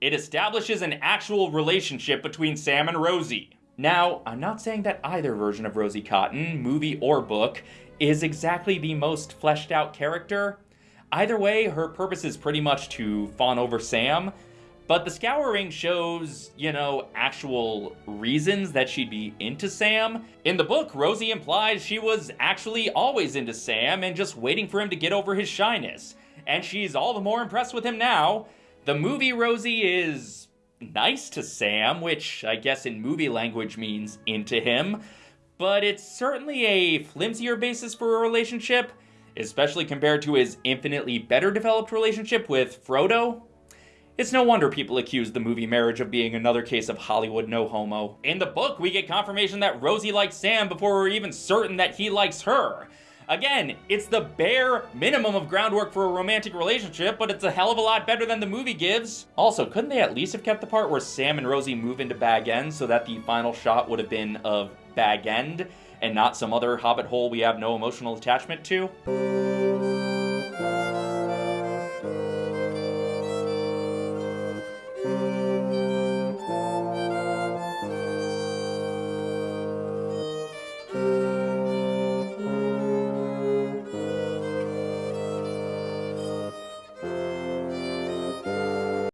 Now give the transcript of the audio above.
it establishes an actual relationship between Sam and Rosie. Now, I'm not saying that either version of Rosie Cotton, movie or book, is exactly the most fleshed out character. Either way, her purpose is pretty much to fawn over Sam, but the Scouring shows, you know, actual reasons that she'd be into Sam. In the book, Rosie implies she was actually always into Sam and just waiting for him to get over his shyness. And she's all the more impressed with him now. The movie Rosie is nice to Sam, which I guess in movie language means into him, but it's certainly a flimsier basis for a relationship, especially compared to his infinitely better developed relationship with Frodo. It's no wonder people accuse the movie Marriage of being another case of Hollywood no homo. In the book, we get confirmation that Rosie likes Sam before we're even certain that he likes her. Again, it's the bare minimum of groundwork for a romantic relationship, but it's a hell of a lot better than the movie gives. Also, couldn't they at least have kept the part where Sam and Rosie move into Bag End so that the final shot would have been of Bag End and not some other hobbit hole we have no emotional attachment to?